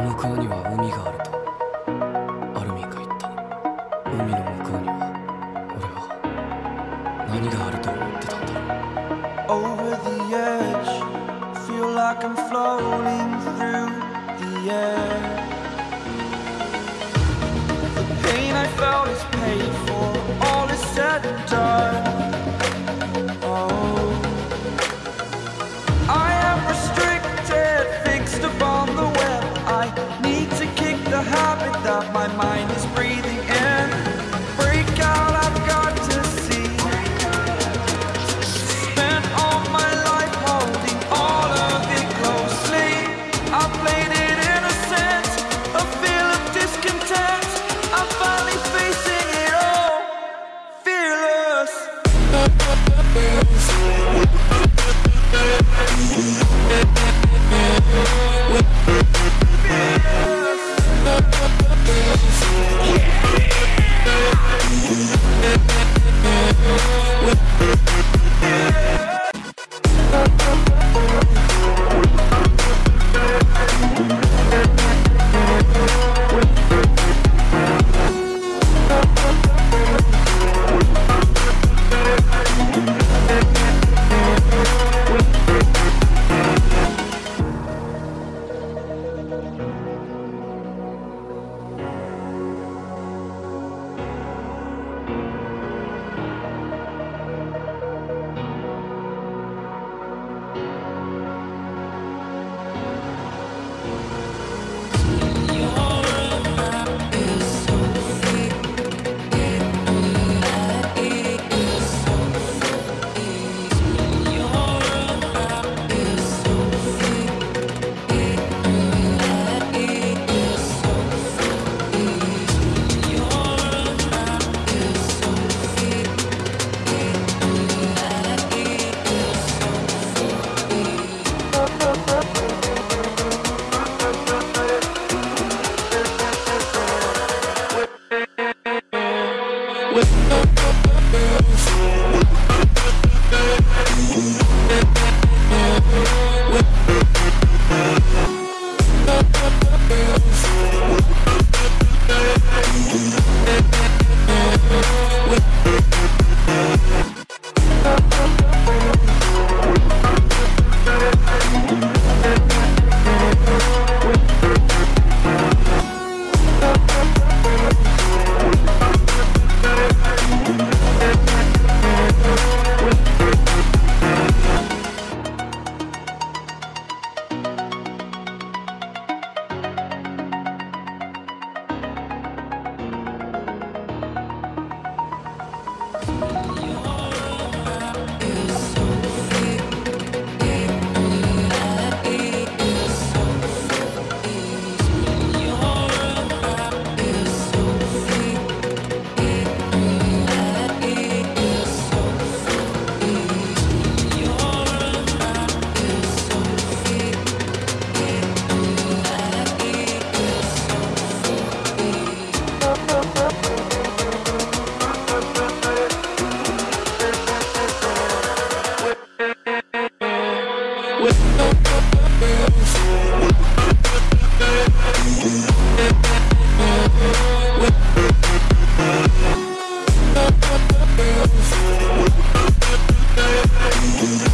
向こうには海があるとアルミンが言った。海の向こうには俺は何があると思ってたんだろう。We'll with Thank